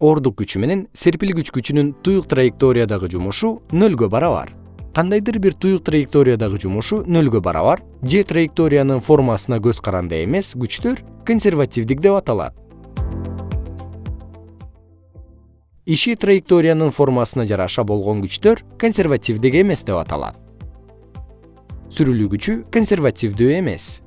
ордук күчү менен серпилгич күчүнүн туюк траекториядагы жумушу нөлгө барабар. Кандайдыр бир туюк траекториядагы жумушу нөлгө барабар же траекториянын формасына көз каранды эмес күчтөр консервативдик деп аталат. Иши траекториянын формасына жараша болгон күчтөр консервативдик эмес деп аталат. Сүрүлүү күчү консервативдүү эмес.